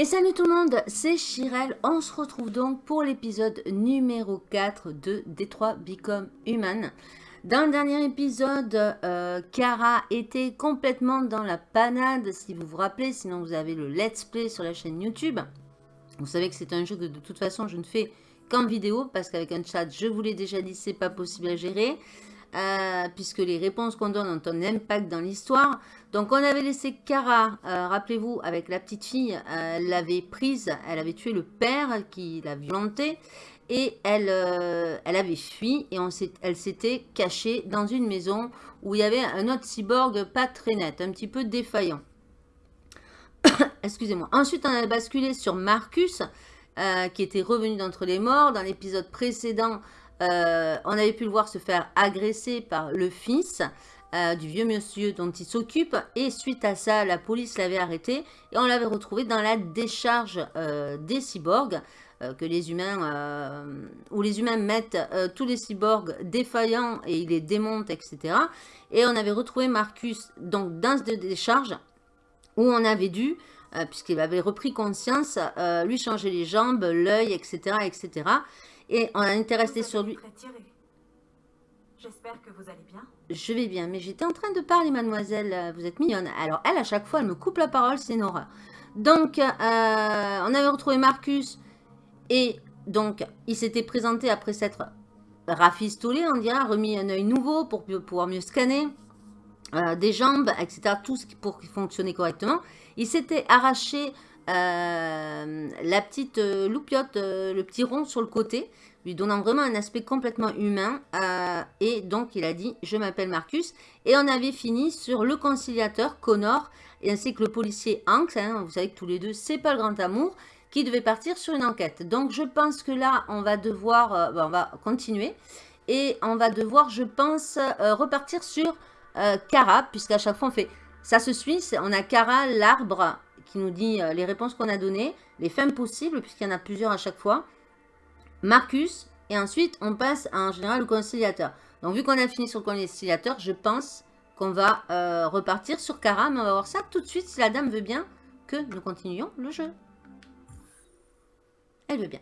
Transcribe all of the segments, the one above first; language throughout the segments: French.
Et salut tout le monde, c'est Chirel. On se retrouve donc pour l'épisode numéro 4 de Détroit Become Human. Dans le dernier épisode, euh, Kara était complètement dans la panade, si vous vous rappelez. Sinon, vous avez le let's play sur la chaîne YouTube. Vous savez que c'est un jeu que de toute façon, je ne fais qu'en vidéo. Parce qu'avec un chat, je vous l'ai déjà dit, c'est pas possible à gérer. Euh, puisque les réponses qu'on donne ont un impact dans l'histoire. Donc on avait laissé Kara, euh, rappelez-vous, avec la petite fille, euh, elle l'avait prise, elle avait tué le père qui l'a violentée et elle, elle avait fui et elle s'était cachée dans une maison où il y avait un autre cyborg pas très net, un petit peu défaillant. Excusez-moi. Ensuite on a basculé sur Marcus, qui était revenu d'entre les morts. Dans l'épisode précédent, euh, on avait pu le voir se faire agresser par le fils euh, du vieux monsieur dont il s'occupe. Et suite à ça, la police l'avait arrêté et on l'avait retrouvé dans la décharge euh, des cyborgs. que les humains, où les humains mettent tous les cyborgs défaillants et ils les démontent, etc. Et on avait retrouvé Marcus dans cette décharge où on avait dû, puisqu'il avait repris conscience, lui changer les jambes, l'œil, etc., etc. Et on a intéressé sur lui. J'espère que vous allez bien. Je vais bien, mais j'étais en train de parler, mademoiselle. Vous êtes mignonne. Alors, elle, à chaque fois, elle me coupe la parole, c'est une horreur. Donc, euh, on avait retrouvé Marcus. Et donc, il s'était présenté après s'être rafistolé, on dirait, remis un œil nouveau pour pouvoir mieux scanner. Euh, des jambes, etc. Tout ce pour fonctionner correctement. Il s'était arraché euh, la petite euh, loupiote, euh, le petit rond sur le côté, lui donnant vraiment un aspect complètement humain. et donc, il a dit « Je m'appelle Marcus ». Et on avait fini sur le conciliateur, Connor, ainsi que le policier Hanks. Hein, vous savez que tous les deux, c'est pas le grand amour qui devait partir sur une enquête. Donc, je pense que là, on va devoir, on va continuer. Et on va devoir, je pense, repartir sur Cara, puisqu'à chaque fois, on fait... Ça se suit, on a Cara, l'arbre, qui nous dit euh, les réponses qu'on a données, les femmes possibles, puisqu'il y en a plusieurs à chaque fois. Marcus, et ensuite on passe à, en général le conciliateur. Donc vu qu'on a fini sur le conciliateur, je pense qu'on va euh, repartir sur Cara, mais on va voir ça tout de suite si la dame veut bien que nous continuions le jeu. Elle veut bien.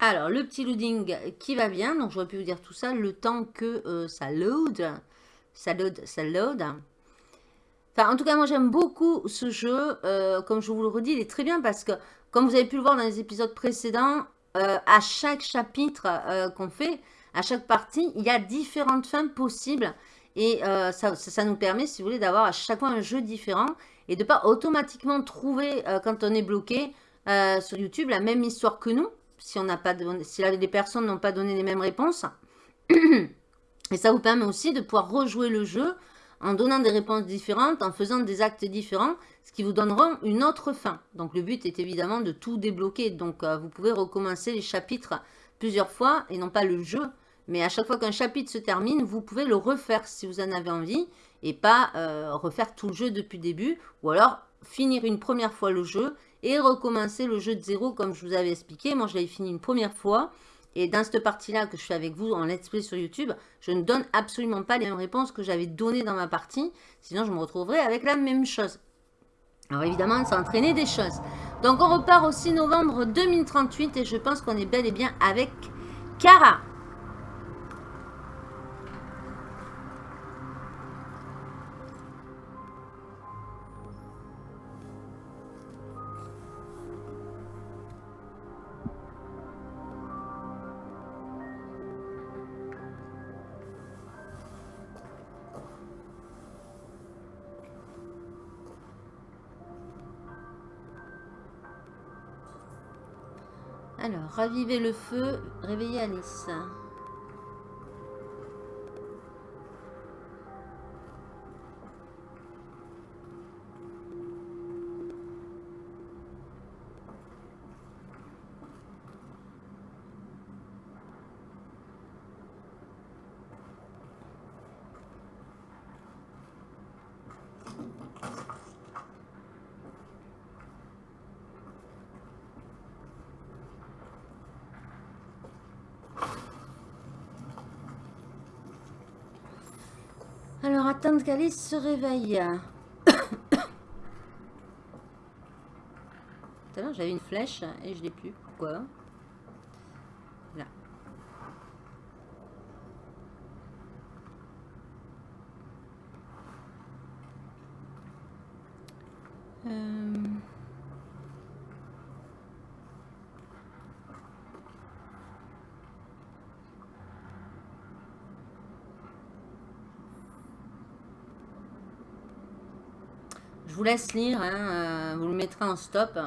Alors, le petit loading qui va bien. Donc, j'aurais pu vous dire tout ça le temps que euh, ça load. Ça load, ça load. Enfin, en tout cas, moi, j'aime beaucoup ce jeu. Euh, comme je vous le redis, il est très bien parce que, comme vous avez pu le voir dans les épisodes précédents, euh, à chaque chapitre euh, qu'on fait, à chaque partie, il y a différentes fins possibles. Et ça, nous permet, si vous voulez, d'avoir à chaque fois un jeu différent et de ne pas automatiquement trouver, quand on est bloqué sur YouTube, la même histoire que nous, si, les personnes n'ont pas donné les mêmes réponses. Et ça vous permet aussi de pouvoir rejouer le jeu en donnant des réponses différentes, en faisant des actes différents, ce qui vous donnera une autre fin. Donc le but est évidemment de tout débloquer. Donc euh, vous pouvez recommencer les chapitres plusieurs fois et non pas le jeu. Mais à chaque fois qu'un chapitre se termine, vous pouvez le refaire si vous en avez envie et pas euh, refaire tout le jeu depuis le début. Ou alors finir une première fois le jeu et recommencer le jeu de zéro comme je vous avais expliqué. Moi je l'avais fini une première fois et dans cette partie-là que je fais avec vous en let's play sur YouTube, je ne donne absolument pas les mêmes réponses que j'avais données dans ma partie. Sinon, je me retrouverai avec la même chose. Alors évidemment, ça entraîné des choses. Donc on repart au 6 novembre 2038 et je pense qu'on est bel et bien avec Kara. Alors, ravivez le feu, réveillez Alice. Attendre qu'Alice se réveille. Tout à l'heure, j'avais une flèche et je l'ai plus. Pourquoi Là. Euh... Je vous laisse lire, hein, euh, vous le mettrez en stop.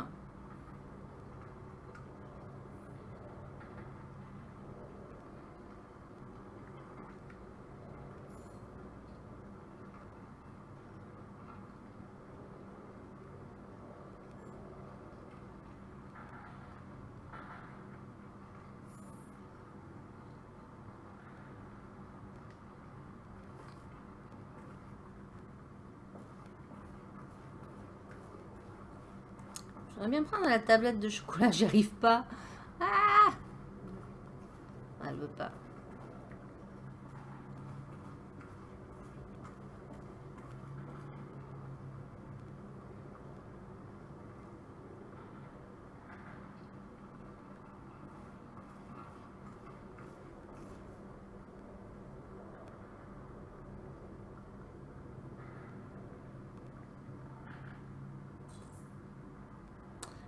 J'aimerais bien prendre la tablette de chocolat, j'y arrive pas. Ah Elle veut pas.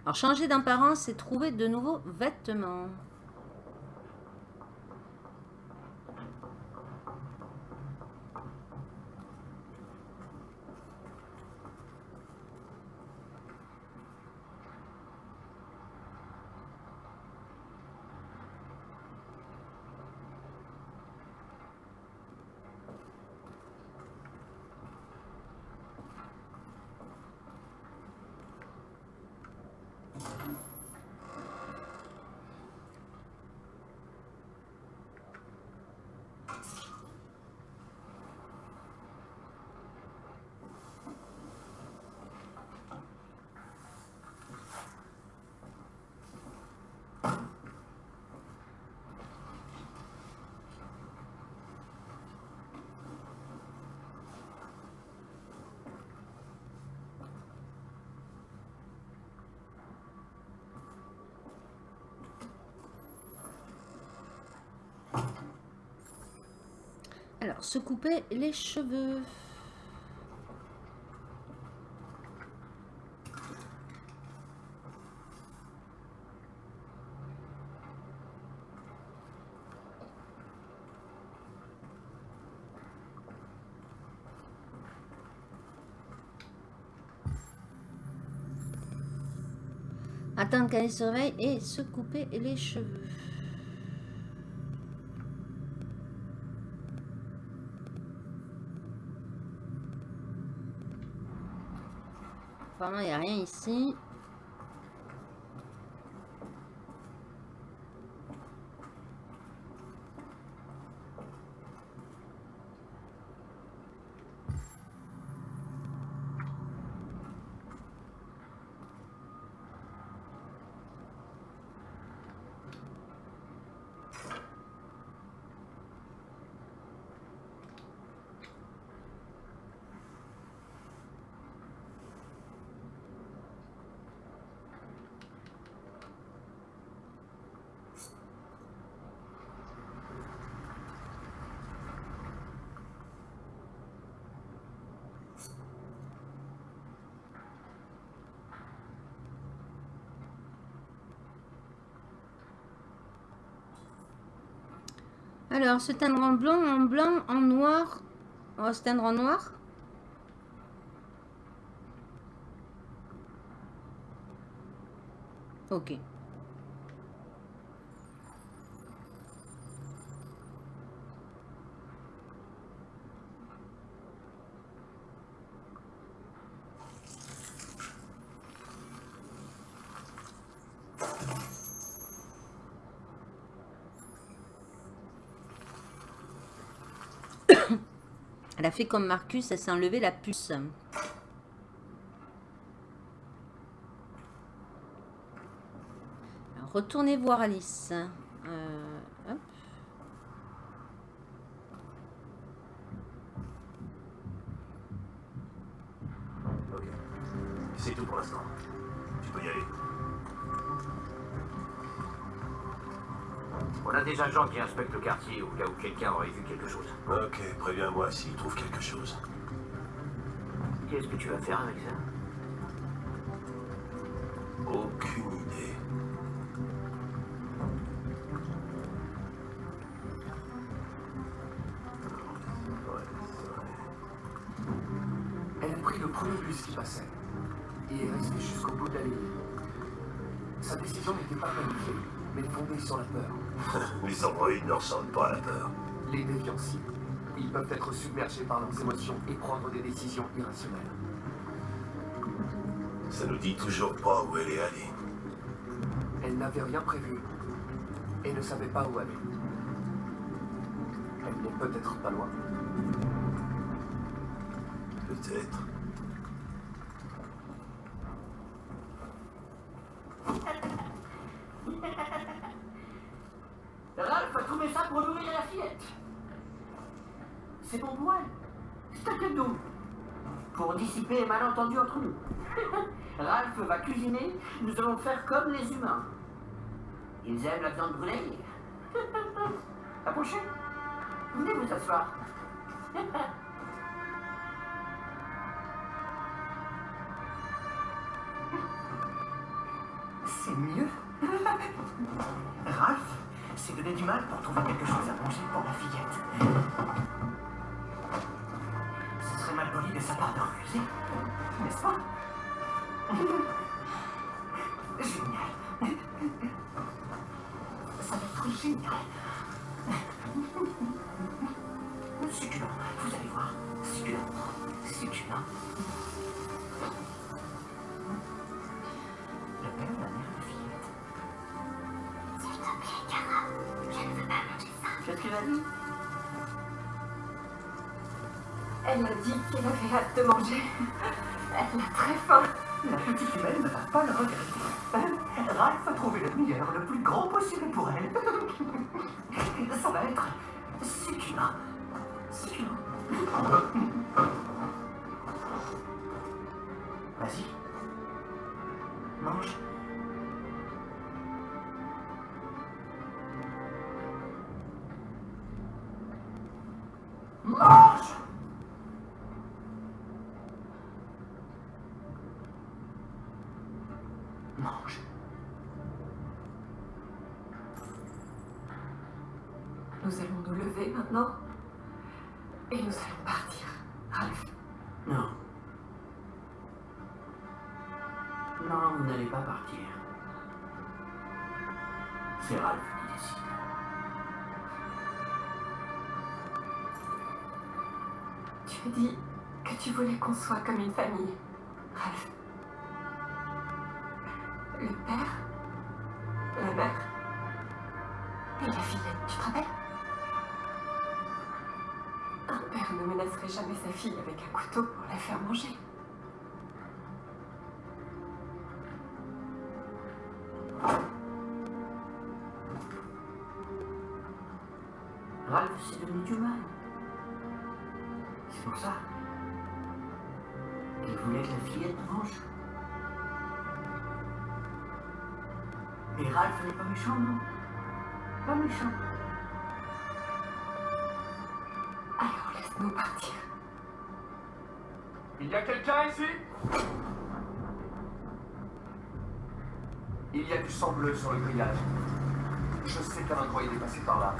Alors, changer d'apparence, c'est trouver de nouveaux vêtements. Alors, se couper les cheveux. Attendre qu'elle se réveille et se couper les cheveux. Il n'y a rien ici. Alors, se teindre en blanc, en blanc, en noir. On va se teindre en noir. Ok. Elle a fait comme Marcus, elle s'est enlevé la puce. retournez voir Alice. Euh, des agents qui inspectent le quartier au cas où quelqu'un aurait vu quelque chose. Ok, préviens-moi s'il trouve quelque chose. Qu'est-ce que tu vas faire avec ça? Les androïdes ne ressentent pas la peur. Les dévianciers. Ils peuvent être submergés par leurs émotions et prendre des décisions irrationnelles. Ça nous dit toujours pas où elle est allée. Elle n'avait rien prévu et ne savait pas où aller. Elle n'est peut-être pas loin. Peut-être. Ralph a trouvé ça pour nourrir la fillette. C'est bon pour elle. C'est un cadeau. Pour dissiper les malentendus entre nous. Ralph va cuisiner, nous allons faire comme les humains. Ils aiment la viande brûlée. Approchez. Venez vous asseoir. C'est mieux. Ralph s'est donné du mal pour trouver quelque chose à manger pour la fillette. Ce serait mal poli de sa part de refuser, n'est-ce pas? Qu'il Elle m'a dit qu'elle avait hâte de manger. Elle a très faim. La petite humaine ne va pas le regretter. Ralph a trouvé le meilleur, le plus grand possible pour elle. Ça va être. Succulent. Qu'on soit comme une famille. Méchant, non Pas méchant. Alors laisse-nous partir. Il y a quelqu'un ici? Il y a du sang bleu sur le grillage. Je sais qu'un androïde est passé par là.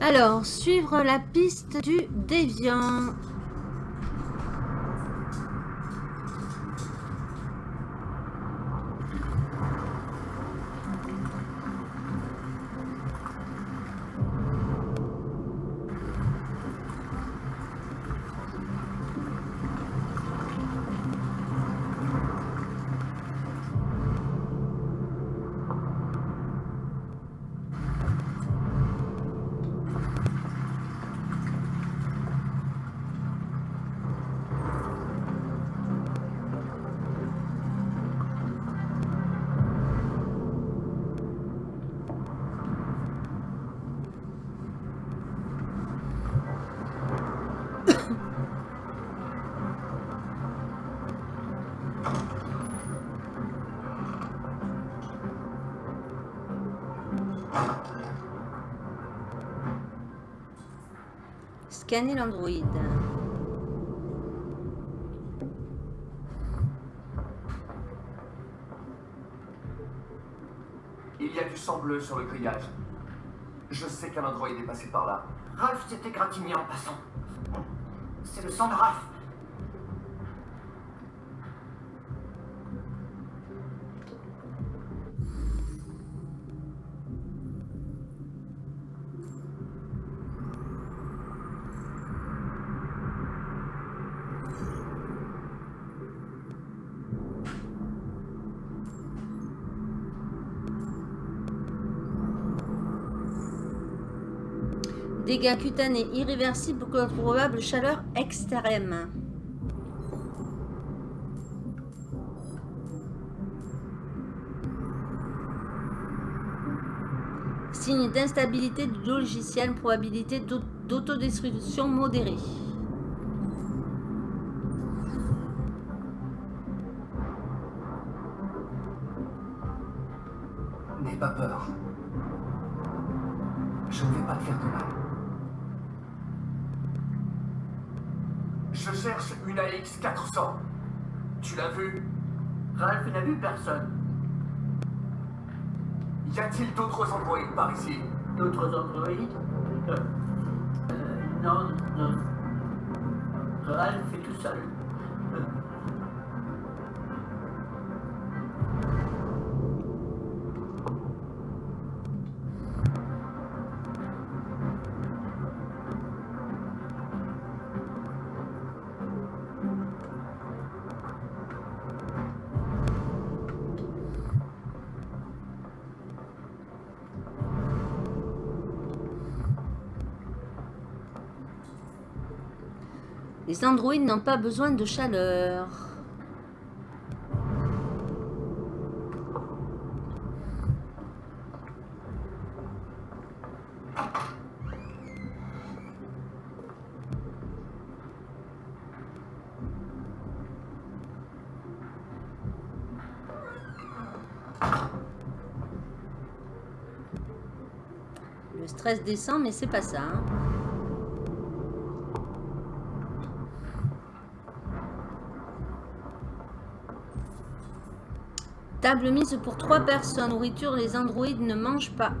Alors, suivre la piste du déviant. Scanner l'android. Il y a du sang bleu sur le grillage. Je sais qu'un android est passé par là. Ralph s'est égratigné en passant. C'est le sang de Ralph. Dégâts cutanés irréversibles contre probable chaleur extrême. Signe d'instabilité du logiciel, probabilité d'au- d'autodestruction modérée. N'aie pas peur. Personne. Y a-t-il d'autres androïdes par ici? D'autres androïdes? Euh, Non, non. Ralph est tout seul. Les androïdes n'ont pas besoin de chaleur. Le stress descend, mais c'est pas ça. hein. Table mise pour trois personnes. Nourriture, les androïdes ne mangent pas.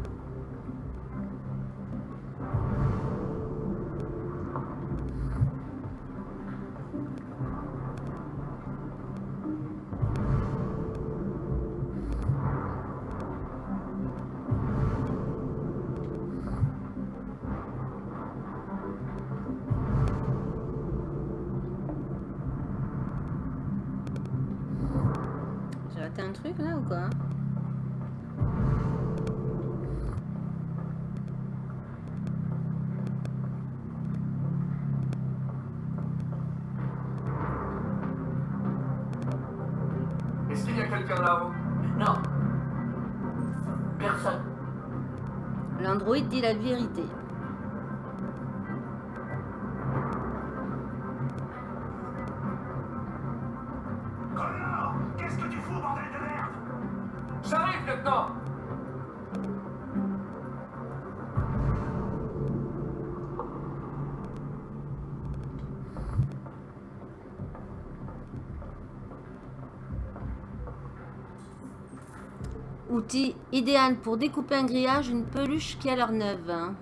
Idéal pour découper un grillage, une peluche qui a l'air neuve. hein.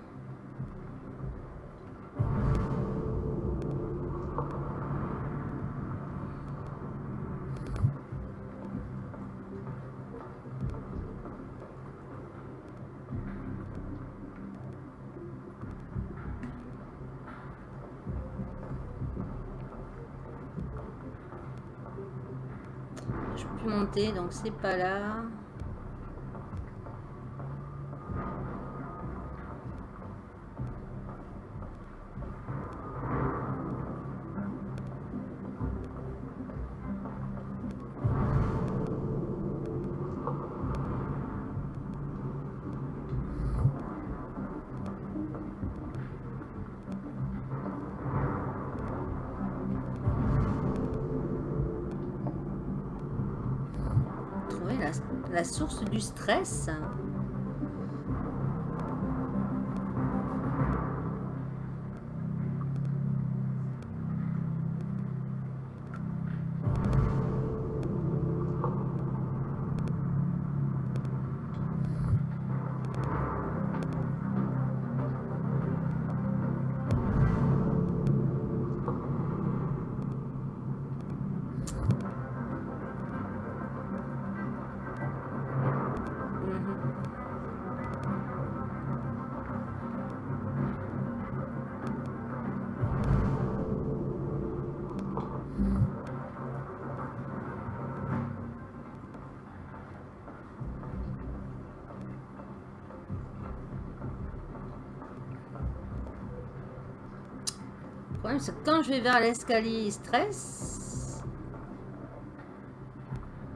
Je peux monter, donc c'est pas là. Source quand je vais vers l'escalier, il stresse.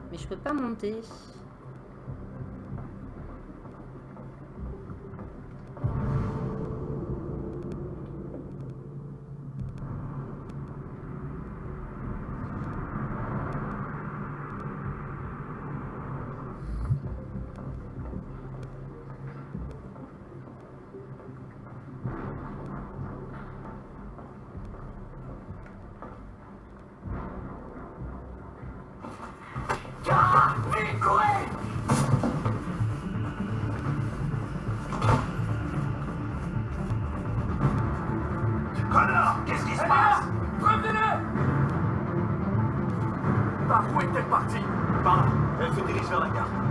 Mais je peux pas monter. Par où est-elle partie Par là, elle se dirige vers la gare.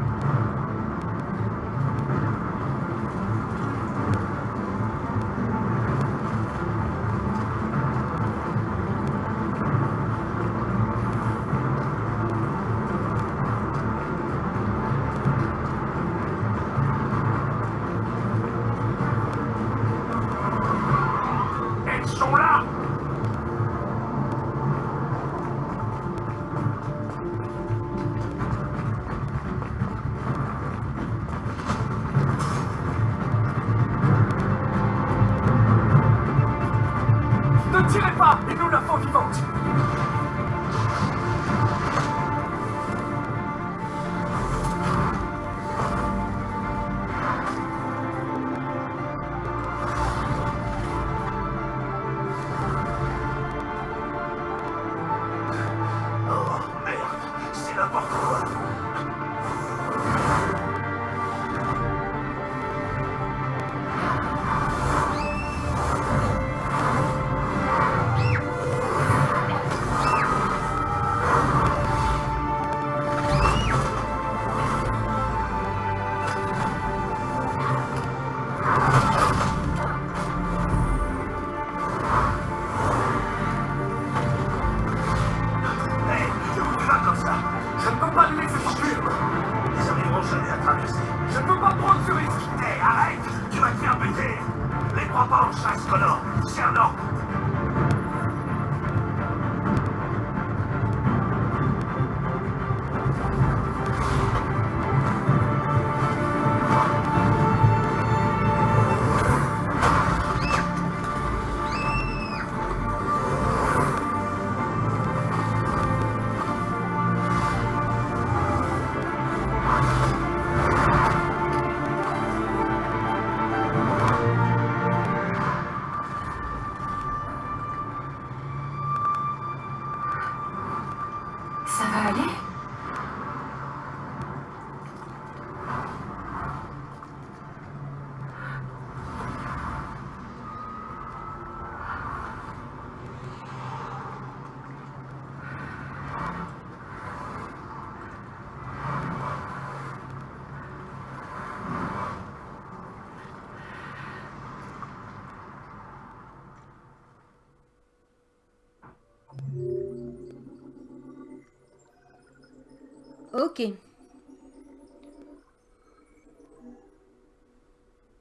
Ok.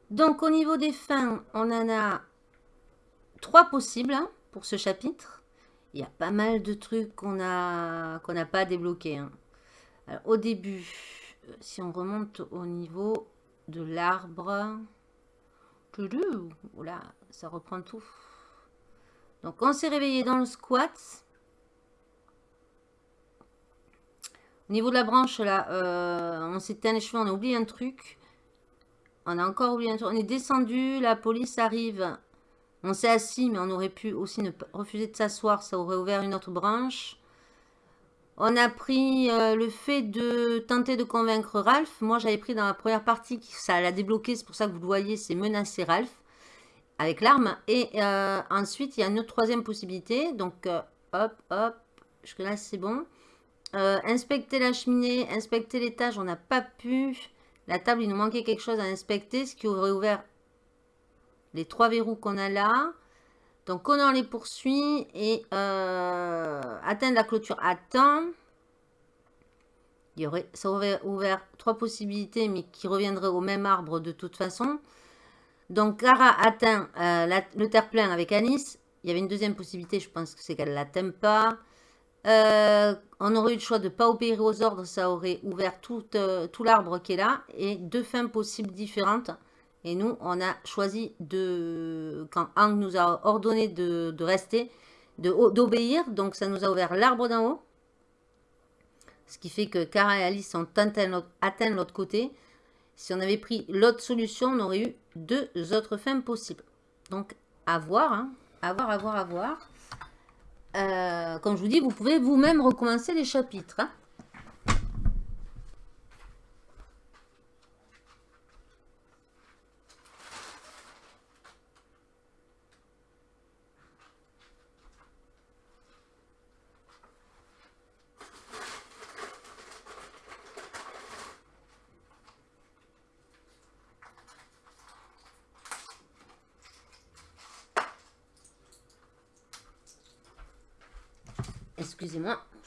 Donc au niveau des fins, on en a trois possibles hein, pour ce chapitre. Il y a pas mal de trucs qu'on n'a pas débloqués. hein. Au début, euh, si on remonte au niveau de l'arbre, oula, ça reprend tout. Donc on s'est réveillé dans le squat. Au niveau de la branche, là, euh, on s'est éteint les cheveux, on a oublié un truc. On a encore oublié un truc. On est descendu, la police arrive. On s'est assis, mais on aurait pu aussi ne refuser de s'asseoir. Ça aurait ouvert une autre branche. On a pris euh, le fait de tenter de convaincre Ralph. Moi, j'avais pris dans la première partie, qui- ça l'a débloqué, c'est pour ça que vous le voyez, c'est menacer Ralph avec l'arme. Et euh, ensuite, il y a une autre troisième possibilité. Donc, hop, hop, jusque là, c'est bon. Euh, inspecter la cheminée, inspecter l'étage, on n'a pas pu. La table, il nous manquait quelque chose à inspecter, ce qui aurait ouvert les trois verrous qu'on a là. Donc, Connor les poursuit et euh, atteindre la clôture à temps. Il y aurait, ça aurait ouvert trois possibilités, mais qui reviendraient au même arbre de toute façon. Donc, Cara atteint euh, le terre-plein avec Anis. Il y avait une deuxième possibilité, je pense que c'est qu'elle ne l'atteint pas. Euh, on aurait eu le choix de ne pas obéir aux ordres, ça aurait ouvert tout, euh, tout l'arbre qui est là. Et deux fins possibles différentes. Et nous, on a choisi de, quand Ang nous a ordonné de, rester, d'obéir. Donc ça nous a ouvert l'arbre d'en haut. Ce qui fait que Kara et Alice ont atteint l'autre côté. Si on avait pris l'autre solution, on aurait eu deux autres fins possibles. Donc, à voir, hein. à voir, à voir, à voir. Euh, comme je vous dis, vous pouvez vous-même recommencer les chapitres. Hein. Excusez-moi,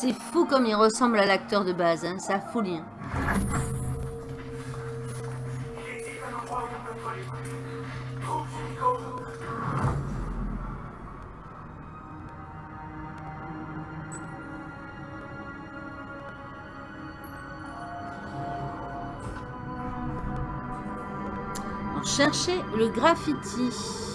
C'est fou comme il ressemble à l'acteur de base, hein, ça folie. Hein. Cherchez le graffiti.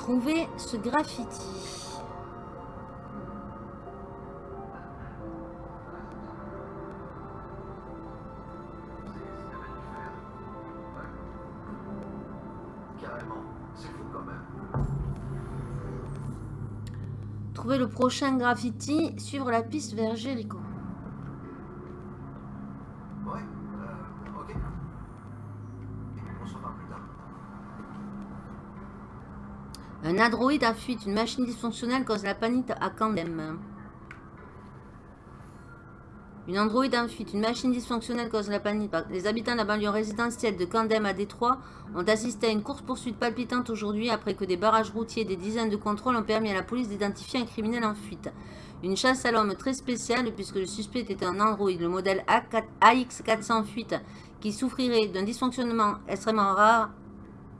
Trouver ce graffiti. Trouver le prochain graffiti, suivre la piste vers Jericho. Androïde a fuite. Une machine dysfonctionnelle cause la panique à Candem. Une androïde en fuite. Une machine dysfonctionnelle cause la panique. Les habitants de la banlieue résidentielle de Candem à Détroit ont assisté à une course-poursuite palpitante aujourd'hui après que des barrages routiers et des dizaines de contrôles ont permis à la police d'identifier un criminel en fuite. Une chasse à l'homme très spéciale puisque le suspect était un androïde, le modèle AX400 fuite, qui souffrirait d'un dysfonctionnement extrêmement rare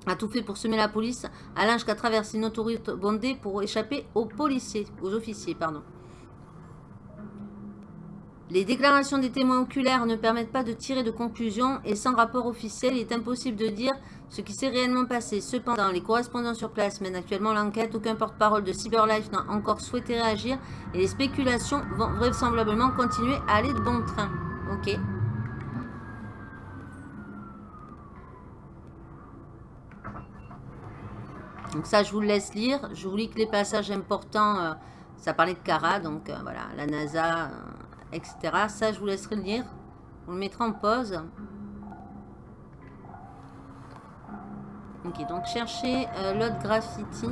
a tout fait pour semer la police, allant jusqu'à traverser une autoroute bondée pour échapper aux policiers, aux officiers, pardon. Les déclarations des témoins oculaires ne permettent pas de tirer de conclusion et sans rapport officiel, il est impossible de dire ce qui s'est réellement passé. Cependant, les correspondants sur place mènent actuellement l'enquête. Aucun porte-parole de CyberLife n'a encore souhaité réagir et les spéculations vont vraisemblablement continuer à aller de bon train. Ok. Donc ça, je vous le laisse lire. Je vous lis que les passages importants, euh, ça parlait de Kara, donc euh, voilà, la NASA, euh, etc. Ça, je vous laisserai le lire. On le mettra en pause. Ok, donc cherchez l'autre graffiti.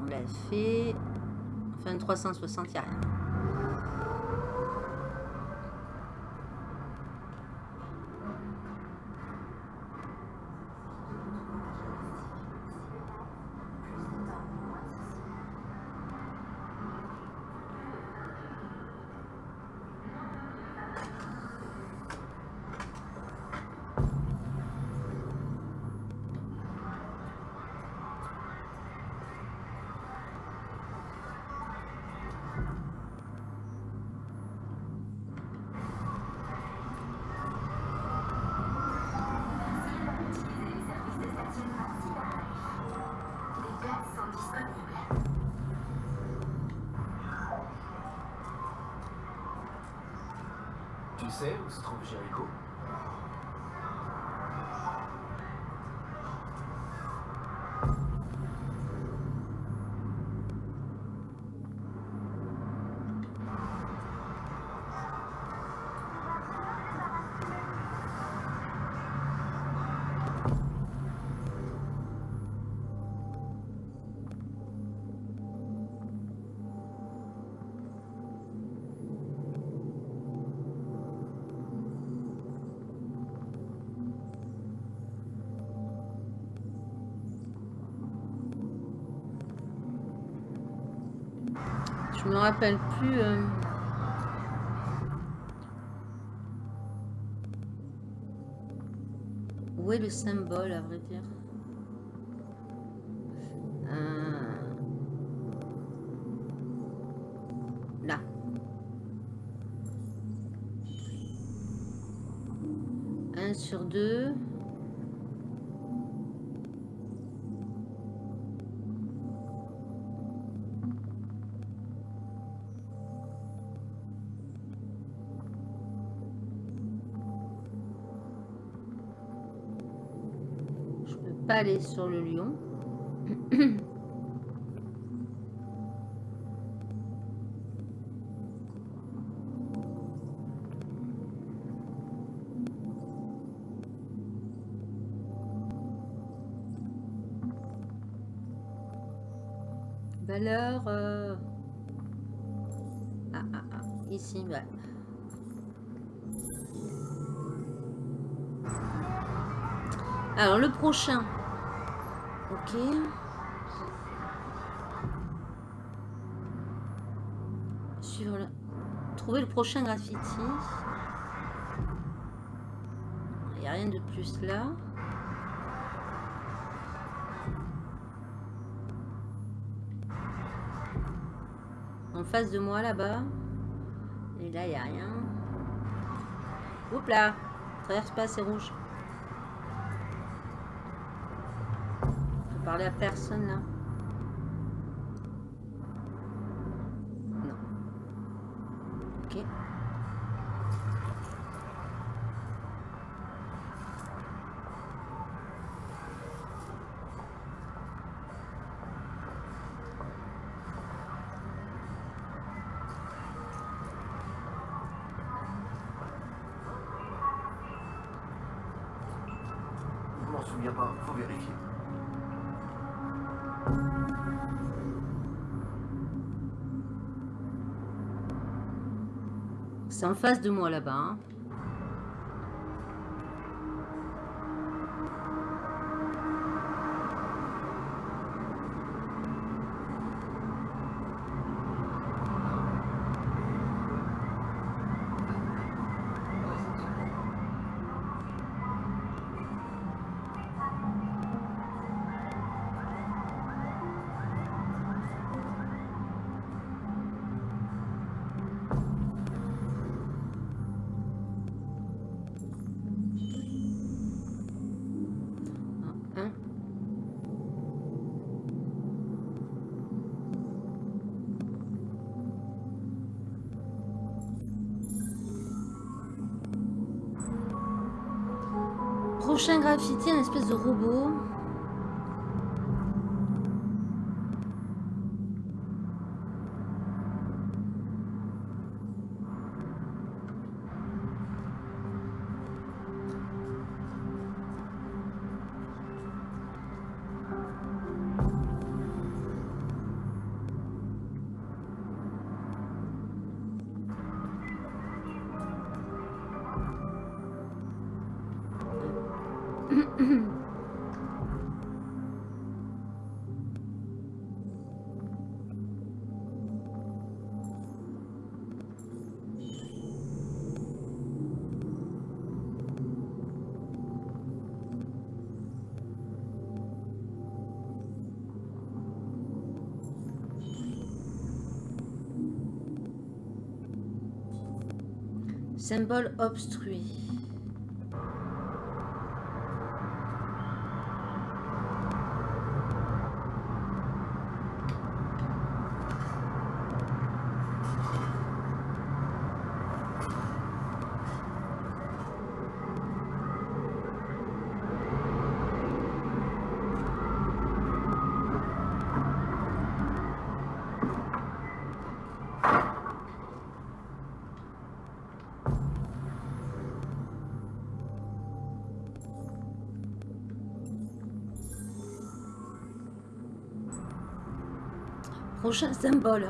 on l'a fait. Enfin, 360, il n'y a rien. Sais où se trouve Jericho rappelle plus. euh. Où est le symbole, à vrai dire? Aller sur le lion. Valeur. euh, Ah, ah, ah. Ici, ouais. Alors, le prochain. Ok. Sur le... Trouver le prochain graffiti. Il n'y a rien de plus là. En face de moi là-bas. Et là, il n'y a rien. Oups là Traverse pas, c'est rouge. Parler à personne là. En face de moi là-bas. hein. Graffiti, un espèce de robot. Symbole obstrué. Prochain symbole.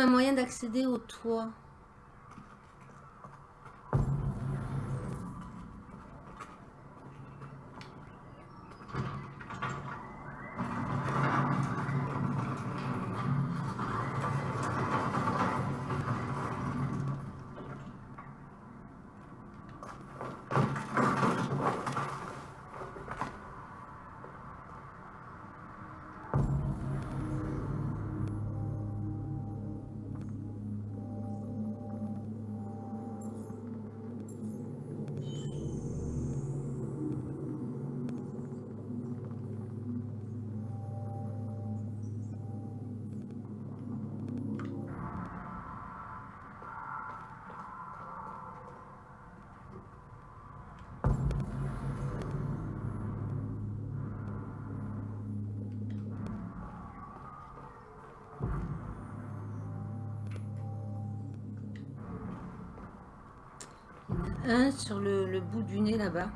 Un moyen d'accéder au toit. Sur le bout du nez là-bas.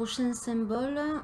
Prochain symbole.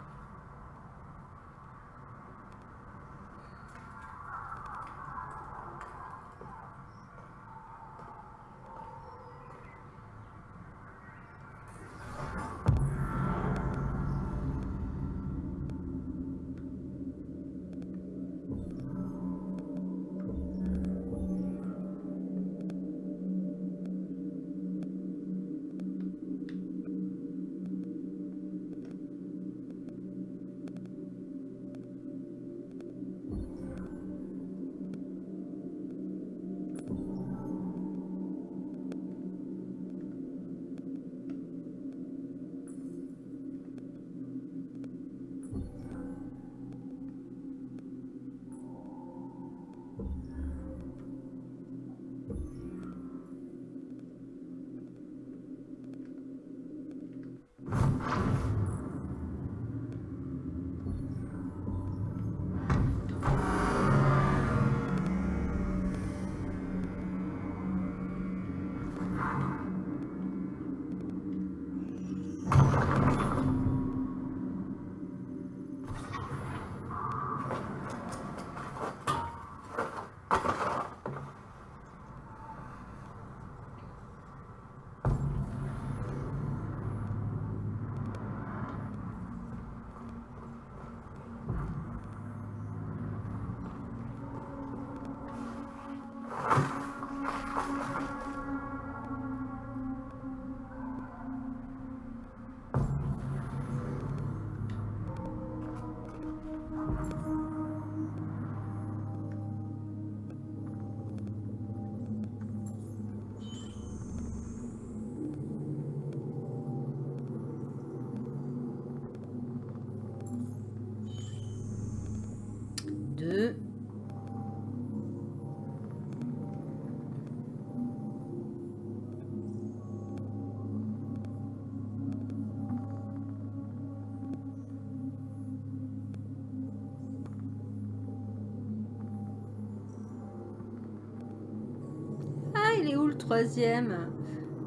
Troisième.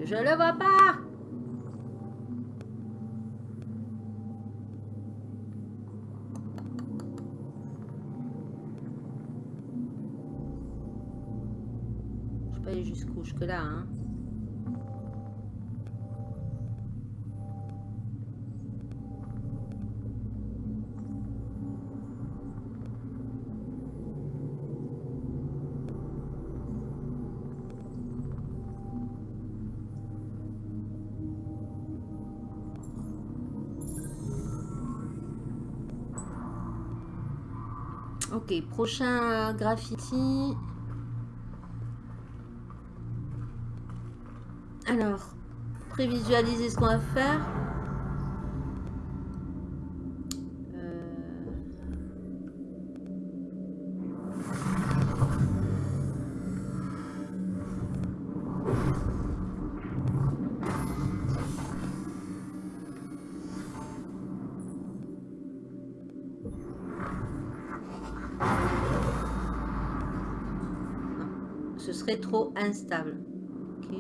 Je le vois pas Prochain graffiti. Alors, prévisualiser ce qu'on va faire. Ce serait trop instable. Ok.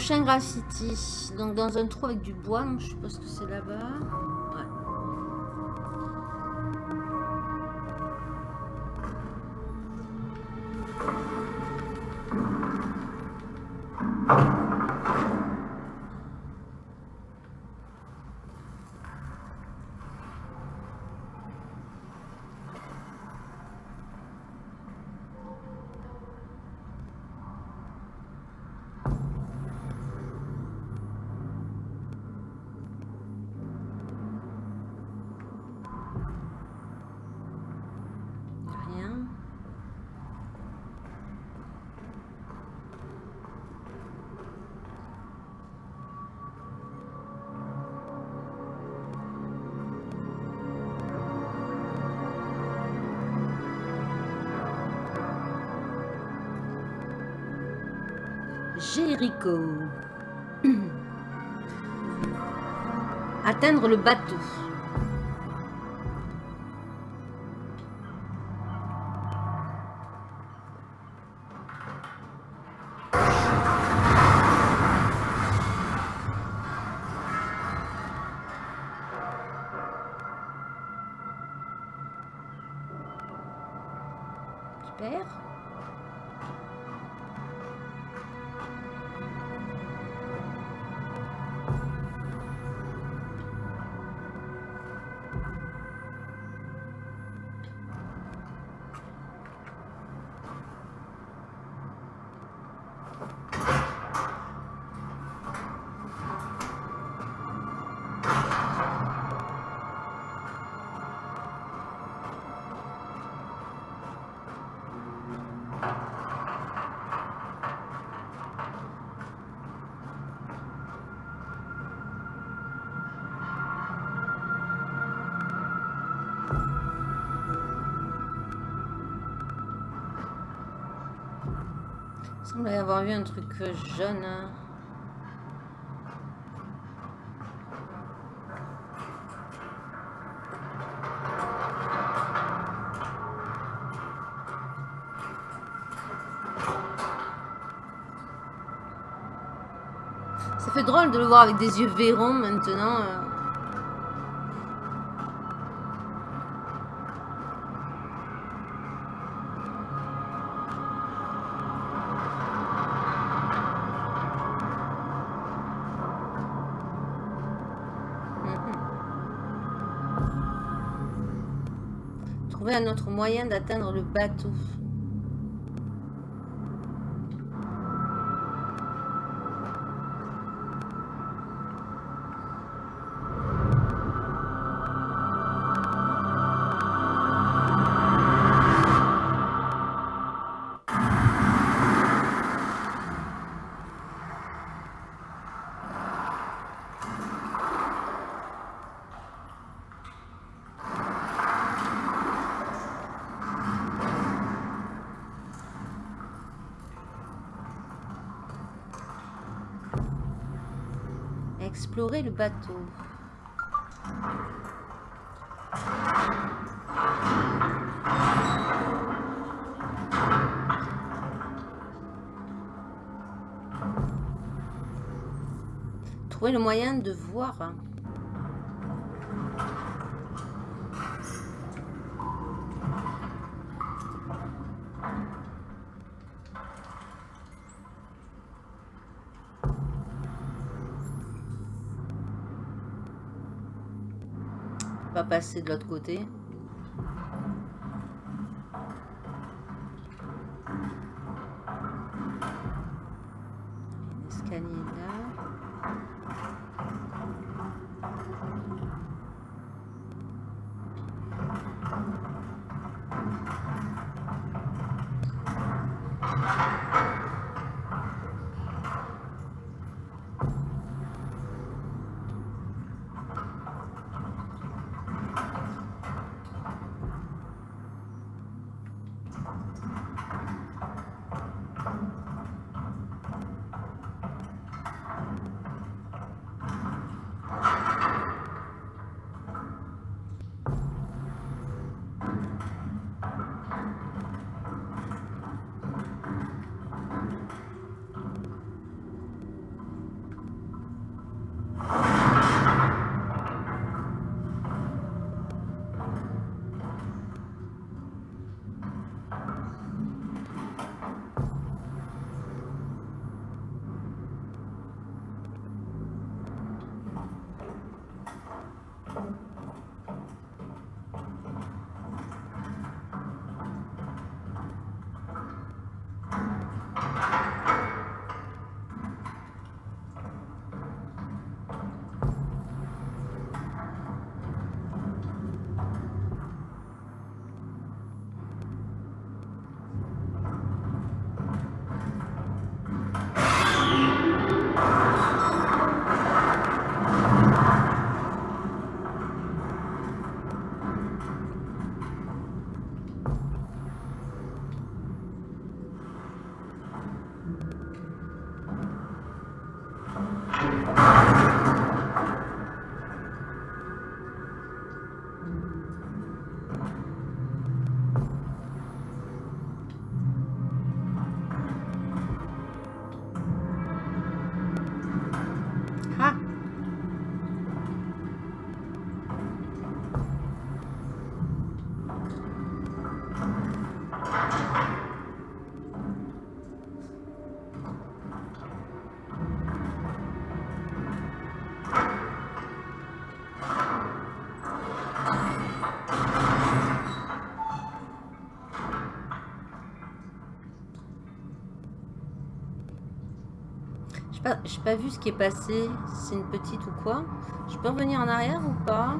Prochain graffiti. Donc dans un trou avec du bois, je suppose que c'est là-bas. Atteindre le bateau. Vu un truc jaune. hein. Ça fait drôle de le voir avec des yeux verrons maintenant. Un autre moyen d'atteindre le bateau. Le bateau. Trouver le moyen de voir. hein. Pas passer de l'autre côté. J'ai pas, pas vu ce qui est passé. C'est une petite ou quoi Je peux revenir en arrière ou pas?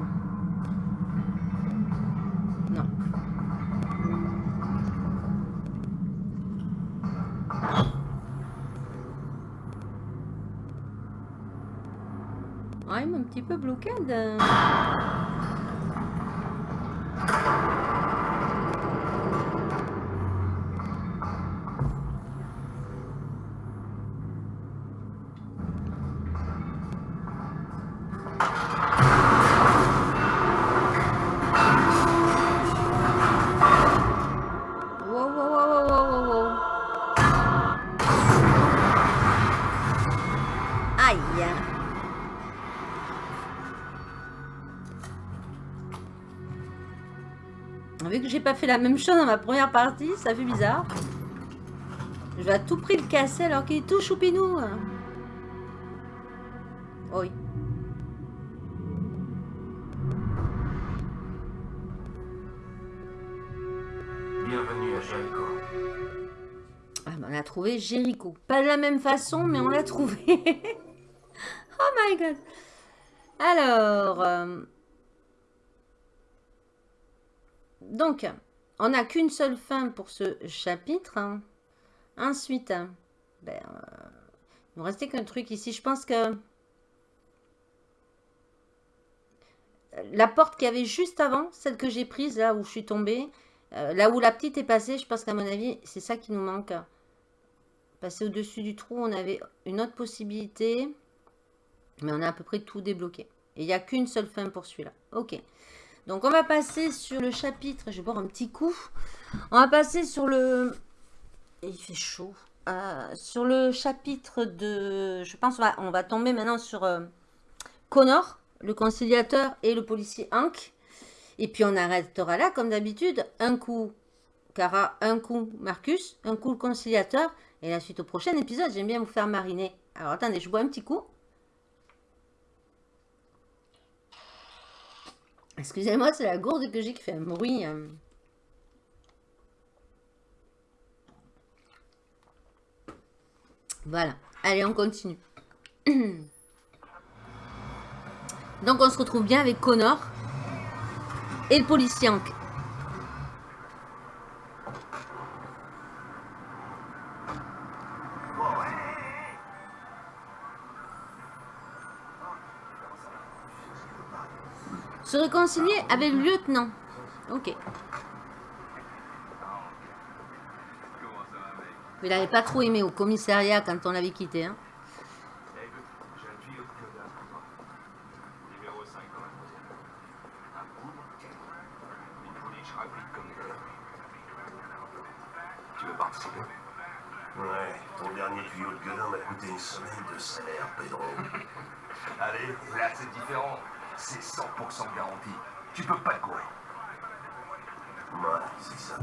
Non. Ah, il m'a un petit peu bloqué. J'ai pas fait la même chose dans ma première partie, ça fait bizarre. Je vais à tout prix le casser alors qu'il est tout choupinou. Oui. Bienvenue à Jericho. Ah, ben, on a trouvé Jericho. Pas de la même façon, mais on l'a trouvé. oh my god. Alors. euh, Donc, on n'a qu'une seule fin pour ce chapitre. Ensuite, ben, euh, il nous restait qu'un truc ici. Je pense que la porte qu'il y avait juste avant, celle que j'ai prise, là où je suis tombée, euh, là où la petite est passée, je pense qu'à mon avis, c'est ça qui nous manque. Passer au-dessus du trou, on avait une autre possibilité. Mais on a à peu près tout débloqué. Et il n'y a qu'une seule fin pour celui-là. Ok. Donc on va passer sur le chapitre. Je vais boire un petit coup. On va passer sur le... Il fait chaud. Euh, sur le chapitre de... Je pense on va tomber maintenant sur euh, Connor, le conciliateur et le policier Hank. Et puis on arrêtera là, comme d'habitude. Un coup Cara, un coup Marcus, un coup le conciliateur. Et la suite au prochain épisode, j'aime bien vous faire mariner. Alors attendez, je bois un petit coup. Excusez-moi, c'est la gourde que j'ai qui fait un bruit. euh. Voilà. Allez, on continue. Donc, on se retrouve bien avec Connor et le policier Hank. Se réconcilier avec le lieutenant. Ok. Il n'avait pas trop aimé au commissariat quand on l'avait quitté. Hein. Écoute, j'ai un tuyau de Clodin pour toi. Numéro 5 dans la troisième. Un poudre Une pouliche rapide comme des Tu veux participer? Ouais, ton dernier tuyau de gueulin m'a coûté une semaine de salaire, Pedro. Allez, là c'est différent. C'est 100% garanti. Tu peux pas te courir. Ouais, c'est ça.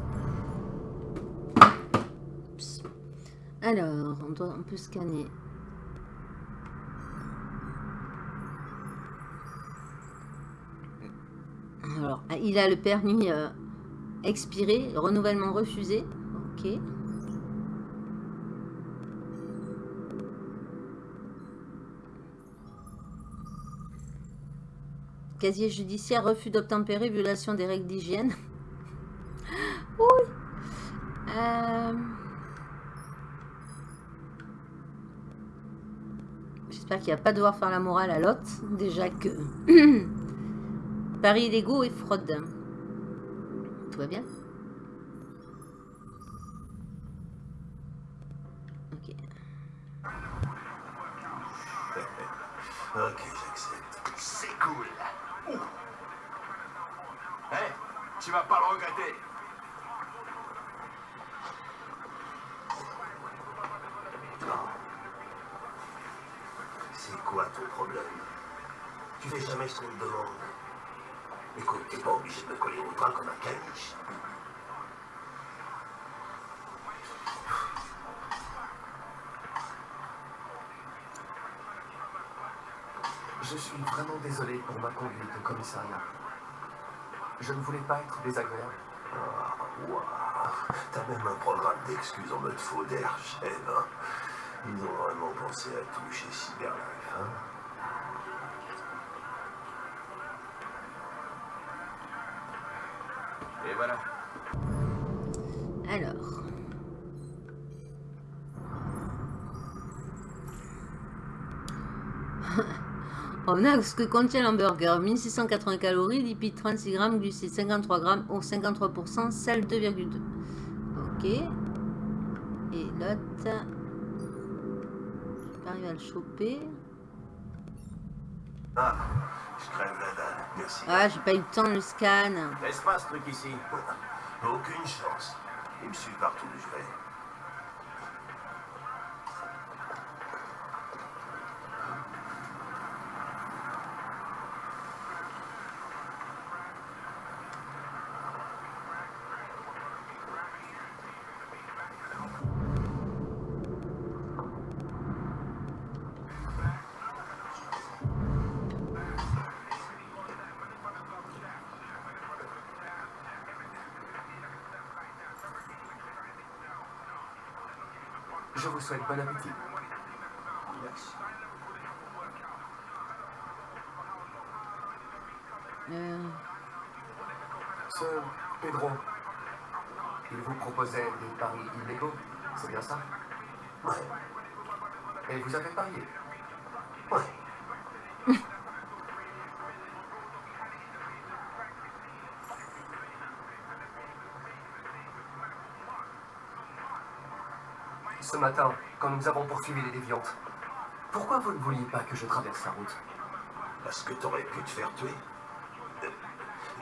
Alors, on, doit, on peut scanner. Alors, ah, il a le permis euh, expiré, le renouvellement refusé. Ok. Casier judiciaire, refus d'obtempérer, violation des règles d'hygiène. oui. Euh, J'espère qu'il va pas devoir faire la morale à l'autre. Déjà que... Paris illégaux et fraude. Tout va bien? Ok. Ok, tu vas pas le regretter. C'est quoi ton problème? Tu fais jamais ce qu'on te demande. Écoute, t'es pas obligé de me coller au train comme un caniche. Je suis vraiment désolé pour ma conduite au commissariat. Je ne voulais pas être désagréable. Ah, waouh. T'as même un programme d'excuses en mode faux d'air, chef. hein. Ils ont vraiment pensé à tout chez Cyberlife, hein Et voilà. Alors. On a ce que contient l'hamburger 1680 calories, lipides 36 grammes, glucides 53 grammes, ou 53%, sel 2,2. Ok. Et l'autre. J'arrive à le choper. Ah, je crève la dalle. Merci. Ah, j'ai pas eu le temps de le scan. Laisse pas ce truc ici. Aucune chance. Il me suit partout où je vais. Vous souhaite bon appétit. Merci. Euh, Ce Pedro, il vous proposait des paris illégaux, c'est bien ça? Ouais, Et vous avez parié? Ouais. Ce matin, quand nous avons poursuivi les déviantes, pourquoi vous ne vouliez pas que je traverse la route? Parce que t'aurais pu te faire tuer. Euh,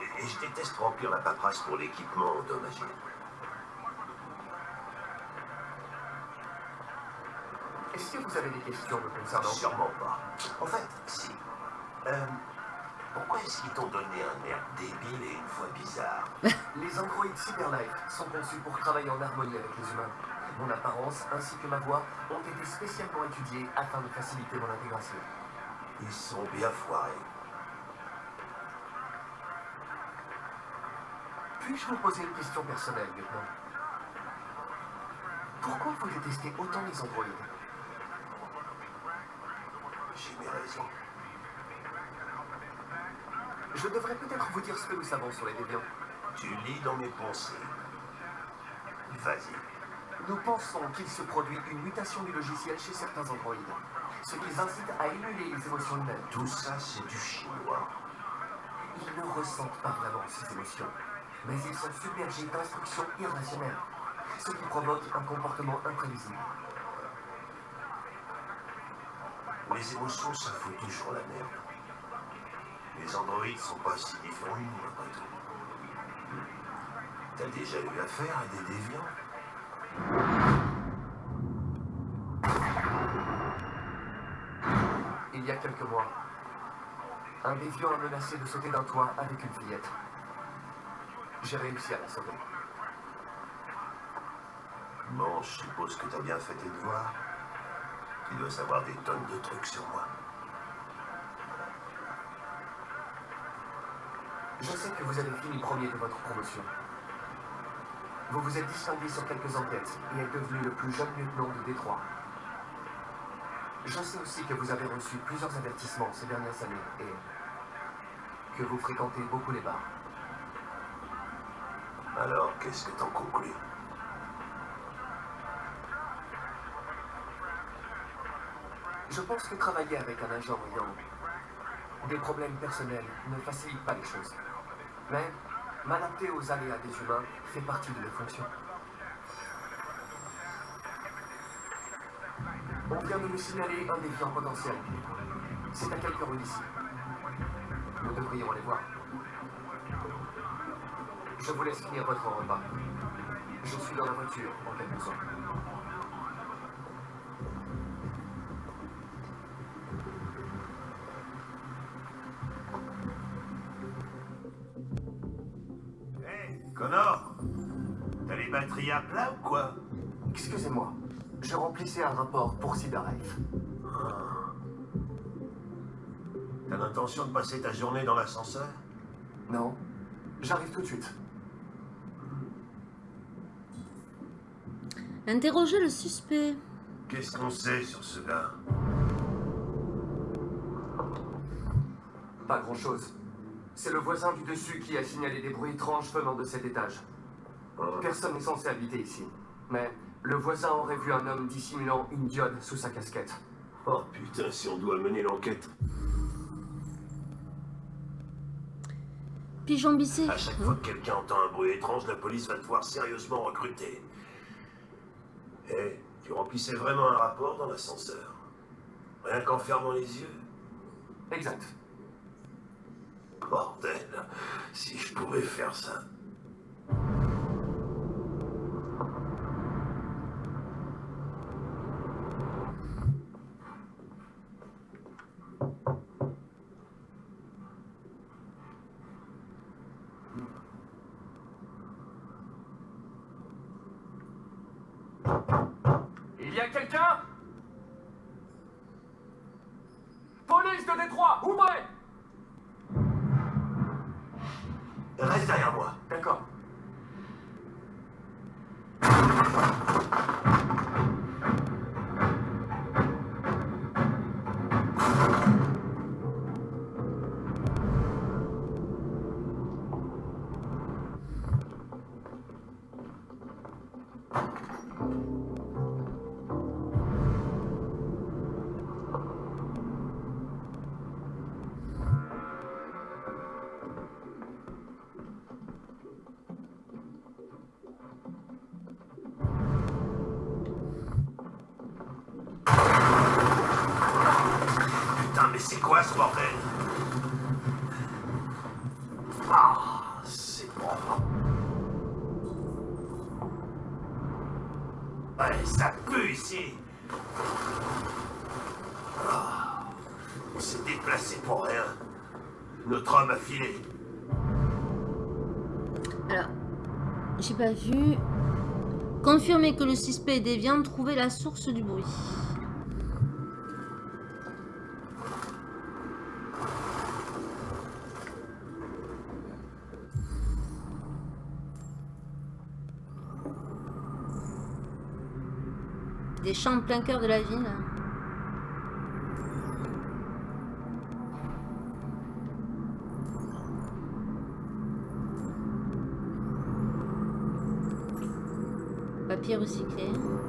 Et et je déteste remplir la paperasse pour l'équipement endommagé. Est-ce que vous avez des questions me concernant? Sûrement pas. En fait, si. Euh, pourquoi est-ce qu'ils t'ont donné un air débile et une voix bizarre? Les androïdes Cyberlife sont conçus pour travailler en harmonie avec les humains. Mon apparence ainsi que ma voix ont été spécialement étudiées afin de faciliter mon intégration. Ils sont bien foirés. Puis-je vous poser une question personnelle, lieutenant? Pourquoi vous détestez autant les androïdes? J'ai mes raisons. Je devrais peut-être vous dire ce que nous savons sur les déviants. Tu lis dans mes pensées. Vas-y. Nous pensons qu'il se produit une mutation du logiciel chez certains androïdes, ce qui les incite à émuler les émotions humaines. Tout ça, c'est du chinois. Ils ne ressentent pas vraiment ces émotions, mais ils sont submergés d'instructions irrationnelles, ce qui provoque un comportement imprévisible. Les émotions, ça fout toujours la merde. Les androïdes sont pas si différents après tout. T'as déjà eu affaire à des déviants? Il y a quelques mois, un déviant a menacé de sauter d'un toit avec une fillette. J'ai réussi à la sauver. Bon, je suppose que t'as bien fait tes devoirs. Tu dois savoir des tonnes de trucs sur moi. Je sais que vous avez fini premier de votre promotion. Vous vous êtes distingué sur quelques enquêtes et êtes devenu le plus jeune lieutenant de Détroit. Je sais aussi que vous avez reçu plusieurs avertissements ces dernières années et que vous fréquentez beaucoup les bars. Alors, qu'est-ce que t'en conclus? Je pense que travailler avec un agent ayant des problèmes personnels ne facilite pas les choses. Mais m'adapter aux aléas des humains fait partie de mes fonctions. On vient de nous signaler un déviant potentiel. C'est à quelques rues d'ici. Nous devrions aller voir. Je vous laisse finir votre repas. Je suis dans la voiture en cas de Excusez-moi, je remplissais un rapport pour Cyberlife. T'as l'intention de passer ta journée dans l'ascenseur? Non, j'arrive tout de suite. Interrogez le suspect. Qu'est-ce qu'on sait sur ce gars? Pas grand-chose. C'est le voisin du dessus qui a signalé des bruits étranges venant de cet étage. Personne n'est censé habiter ici. Mais le voisin aurait vu un homme dissimulant une diode sous sa casquette. Oh putain, si on doit mener l'enquête. Pigeon bissé. À chaque fois que quelqu'un entend un bruit étrange, la police va te voir sérieusement recruter. Eh, tu remplissais vraiment un rapport dans l'ascenseur. Rien qu'en fermant les yeux. Exact. Bordel, si je pouvais faire ça. J'ai pas vu. Confirmer que le suspect est déviant, trouver la source du bruit. Des champs en plein cœur de la ville. Papier recyclé.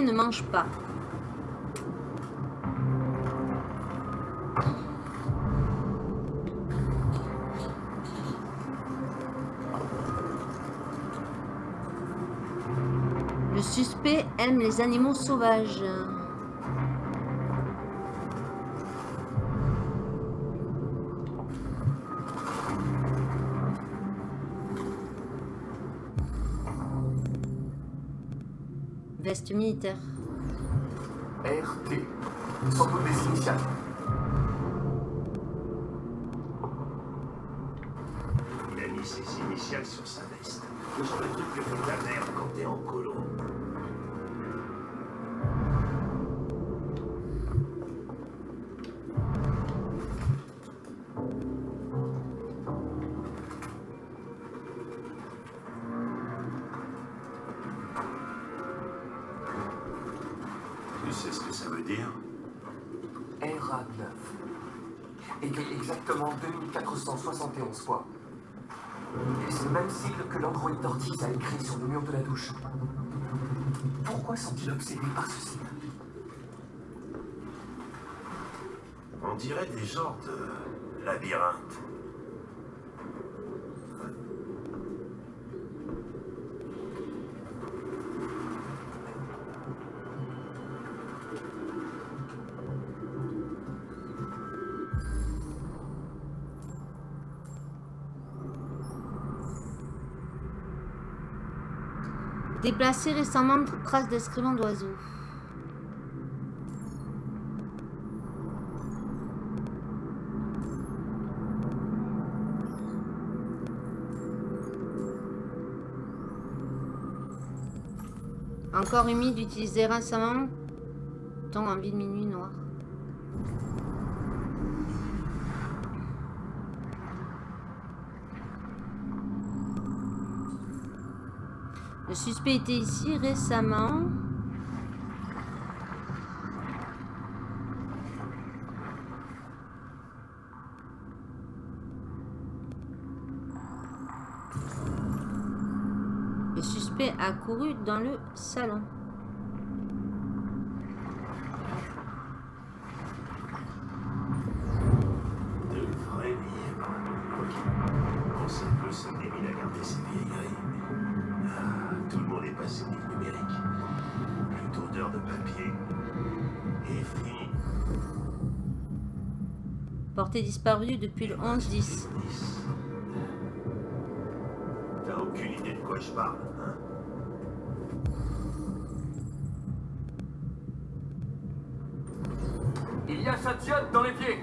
Ne mange pas. Le suspect aime les animaux sauvages. Militaire. RT. Sans doute des initiales. Il a mis ses initiales sur sa veste. Trucs que fait ta mère quand t'es en colo. RA9. Écrit exactement 2471 fois. C'est le même sigle que l'androïde d'Ortiz a écrit sur le mur de la douche. Pourquoi sont-ils obsédés par ce signe On dirait des genres de labyrinthe. Déplacé récemment, trace d'excréments d'oiseaux. Encore humide, utilisé récemment. Temps en ville minuit noir. Le suspect était ici récemment. Le suspect a couru dans le salon. Porté disparu depuis le 11-10. Nice. T'as aucune idée de quoi je parle, hein? Il y a Satyan dans les pieds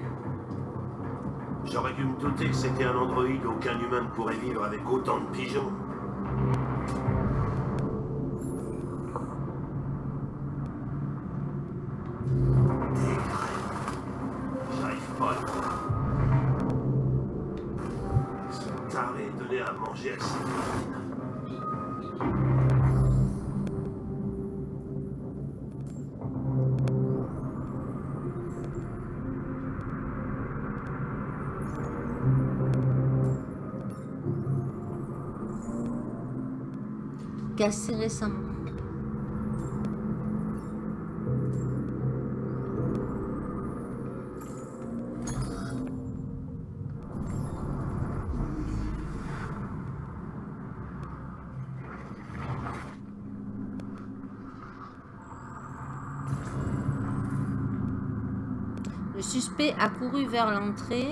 J'aurais dû me douter que c'était un androïde. Aucun humain ne pourrait vivre avec autant de pigeons. Cassé récemment. Le suspect a couru vers l'entrée.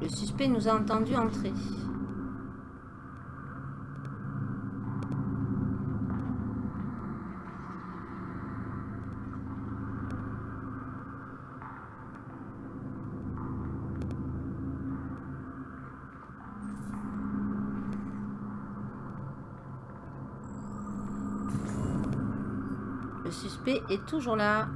Le suspect nous a entendu entrer. Le suspect est toujours là.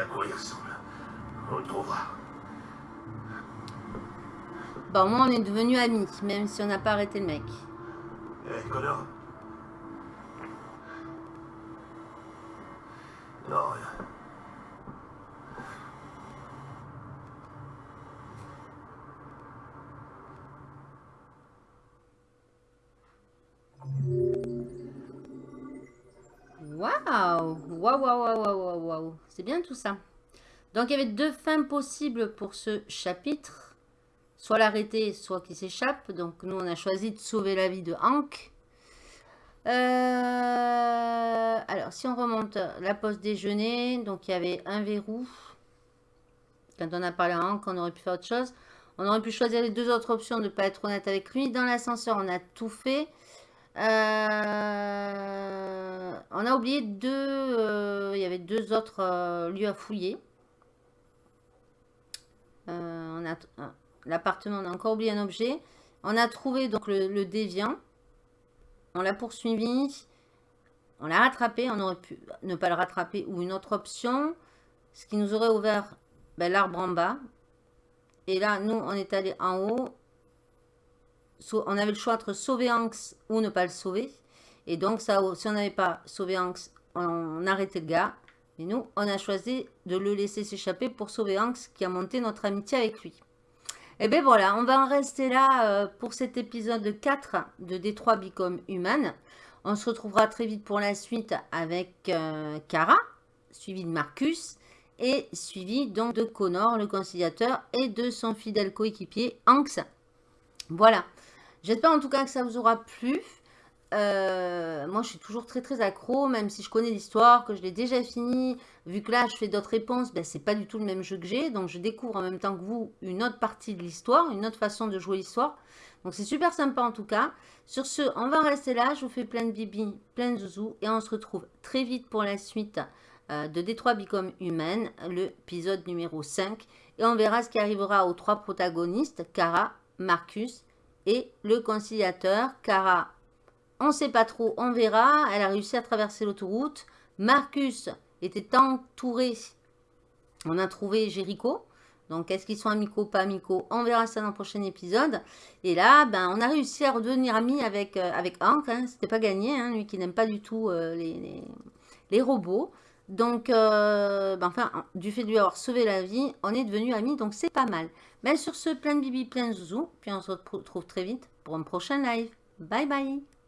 À quoi il ressemble. On le trouvera. Bon, moi, on est devenus amis, même si on n'a pas arrêté le mec. Eh, Connor Non, rien. Waouh Waouh, waouh, waouh, waouh, waouh C'est bien tout ça. Donc, il y avait deux fins possibles pour ce chapitre. Soit l'arrêter, soit qu'il s'échappe. Donc, nous, on a choisi de sauver la vie de Hank. Euh, alors, si on remonte la pause déjeuner, donc il y avait un verrou. Quand on a parlé à Hank, on aurait pu faire autre chose. On aurait pu choisir les deux autres options de ne pas être honnête avec lui. Dans l'ascenseur, on a tout fait. Euh, on a oublié deux... euh, il y avait deux autres euh, lieux à fouiller. L'appartement, on a encore oublié un objet. On a trouvé donc le, le déviant. On l'a poursuivi. On l'a rattrapé. On aurait pu ne pas le rattraper ou une autre option. Ce qui nous aurait ouvert ben, l'arbre en bas. Et là, nous, on est allé en haut. On avait le choix entre sauver Hanks ou ne pas le sauver. Et donc, ça, si on n'avait pas sauvé Hanks, on arrêtait le gars. Et nous, on a choisi de le laisser s'échapper pour sauver Hanks qui a monté notre amitié avec lui. Et bien voilà, on va en rester là euh, pour cet épisode 4 de Détroit Become Human. On se retrouvera très vite pour la suite avec euh, Kara, suivi de Marcus et suivi donc de Connor, le conciliateur, et de son fidèle coéquipier Hanks. Voilà. J'espère en tout cas que ça vous aura plu. Euh, moi, je suis toujours très très accro, même si je connais l'histoire, que je l'ai déjà fini. Vu que là, je fais d'autres réponses, ben, c'est pas du tout le même jeu que j'ai. Donc, je découvre en même temps que vous une autre partie de l'histoire, une autre façon de jouer l'histoire. Donc, c'est super sympa en tout cas. Sur ce, on va rester là. Je vous fais plein de bibi, plein de zouzous. Et on se retrouve très vite pour la suite euh, de Détroit Become Human, l'épisode numéro 5. Et on verra ce qui arrivera aux trois protagonistes, Kara, Marcus le conciliateur. Kara on ne sait pas trop, on verra. Elle a réussi à traverser l'autoroute. Marcus était entouré. On a trouvé Jericho. Donc, est-ce qu'ils sont amicaux, pas amicaux? On verra ça dans le prochain épisode. Et là, ben, on a réussi à redevenir amis avec, euh, avec Hank. Hein. C'était pas gagné, hein, lui qui n'aime pas du tout euh, les, les robots. Donc, euh, ben, enfin, du fait de lui avoir sauvé la vie, on est devenus amis. Donc, c'est pas mal. Ben, sur ce, plein de bibi, plein de. Puis, on se retrouve très vite pour un prochain live. Bye bye